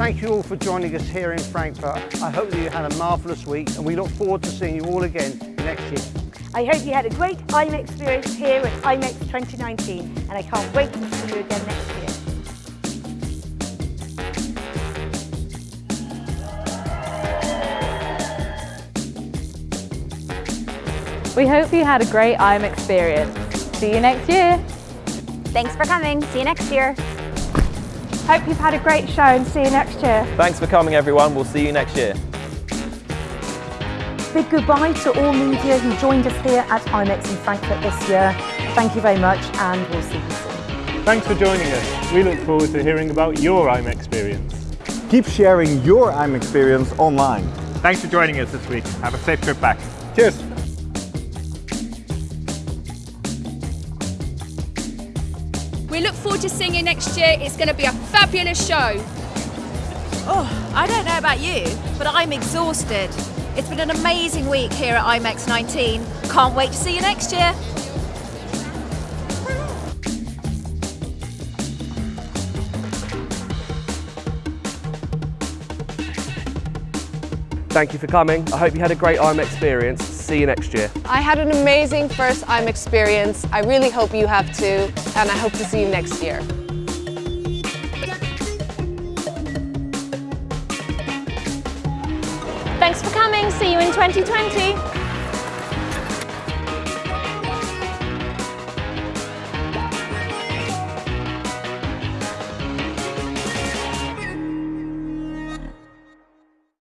thank you all for joining us here in Frankfurt. I hope that you had a marvellous week and we look forward to seeing you all again next year. I hope you had a great IMEX experience here at IMEX 2019 and I can't wait to see you again next year. We hope you had a great IMEX experience. See you next year. Thanks for coming. See you next year. Hope you've had a great show and see you next year. Thanks for coming everyone. We'll see you next year. Big goodbye to all media who joined us here at IMEX in Frankfurt this year. Thank you very much and we'll see you soon. Thanks for joining us. We look forward to hearing about your IMEX experience. Keep sharing your IMEX experience online. Thanks for joining us this week. Have a safe trip back. Cheers! We look forward to seeing you next year. It's going to be a fabulous show. Oh, I don't know about you, but I'm exhausted. It's been an amazing week here at IMEX 19. Can't wait to see you next year. Thank you for coming. I hope you had a great IMEX experience. See you next year. I had an amazing first IMEX experience. I really hope you have too, and I hope to see you next year. Thanks for coming. See you in 2020.